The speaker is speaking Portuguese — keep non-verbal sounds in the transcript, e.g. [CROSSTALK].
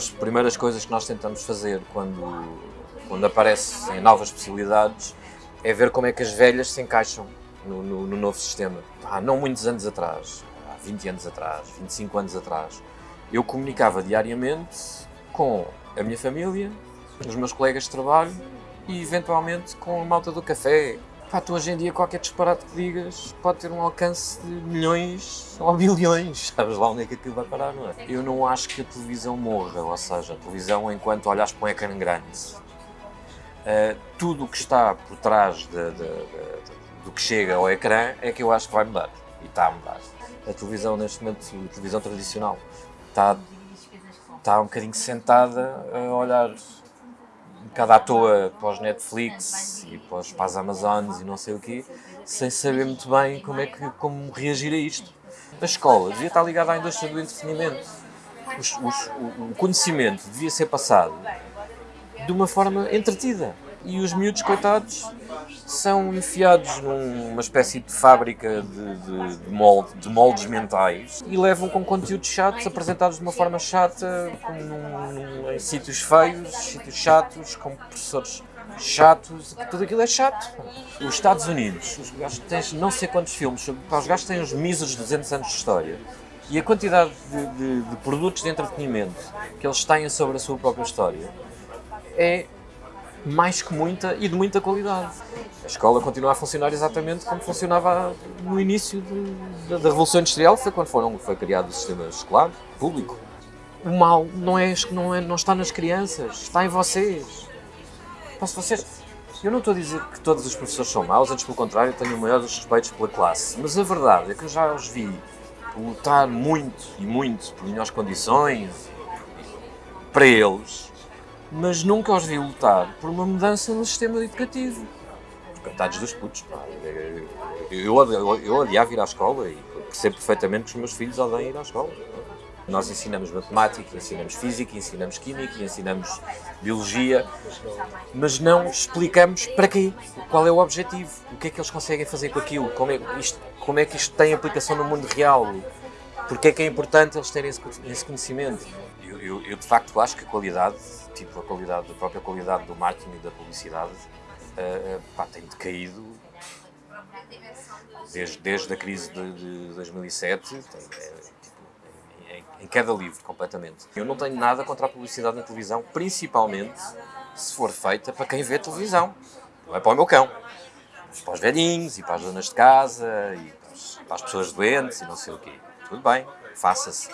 das primeiras coisas que nós tentamos fazer quando, quando aparecem novas possibilidades é ver como é que as velhas se encaixam no, no, no novo sistema. Há não muitos anos atrás, há 20 anos atrás, 25 anos atrás, eu comunicava diariamente com a minha família, os meus colegas de trabalho e eventualmente com a malta do café. Pá, tu hoje em dia qualquer disparate que digas pode ter um alcance de milhões ou bilhões. [LAUGHS] Sabes lá onde é que aquilo vai parar, não é? Eu não acho que a televisão morra, ou seja, a televisão enquanto olhas para um ecrã grande. Uh, tudo o que está por trás de, de, de, do que chega ao ecrã é que eu acho que vai mudar. E está a mudar. A televisão, neste momento, a televisão tradicional, está, está um bocadinho sentada a olhar bocado à toa para os Netflix e para, os, para as Amazones e não sei o quê, sem saber muito bem como é que como reagir a isto. A escola devia estar ligada à indústria do entretenimento. Os, os, o conhecimento devia ser passado de uma forma entretida. E os miúdos, coitados, são enfiados numa espécie de fábrica de, de, de, molde, de moldes mentais e levam com conteúdos chatos, apresentados de uma forma chata, num, em sítios feios, sítios chatos, com professores chatos, tudo aquilo é chato. Os Estados Unidos, os gajos têm não sei quantos filmes, os gajos têm os míseros 200 anos de história. E a quantidade de, de, de produtos de entretenimento que eles têm sobre a sua própria história é mais que muita e de muita qualidade. A escola continua a funcionar exatamente como funcionava no início de, da, Revolução Industrial, foi quando foram, foi criado o sistema escolar público. O mal não, é, não, é, não está nas crianças, está em vocês. Posso vocês... Eu não estou a dizer que todos os professores são maus, antes pelo contrário, tenho o maior dos respeitos pela classe. Mas a verdade é que eu já os vi lutar muito e muito por melhores condições para eles mas nunca os vi lutar por uma mudança no sistema educativo. Coitados dos putos, pá. Eu, eu, eu odiava ir à escola e percebo perfeitamente que os meus filhos odeiam ir à escola. Nós ensinamos matemática, ensinamos física, ensinamos química, ensinamos biologia, mas não explicamos para quê, qual é o objetivo, o que é que eles conseguem fazer com aquilo, como é, isto, como é que isto tem aplicação no mundo real, porque é que é importante eles terem esse, esse conhecimento. Eu, eu, de facto acho que a qualidade tipo a qualidade, a própria qualidade do marketing e da publicidade uh, pá, tem decaído desde, desde a crise de, de 2007, tem, é, tipo, em, em queda livre completamente. Eu não tenho nada contra a publicidade na televisão, principalmente se for feita para quem vê televisão, não é para o meu cão, mas para os velhinhos e para as donas de casa e para as pessoas doentes e não sei o quê. Tudo bem, faça-se.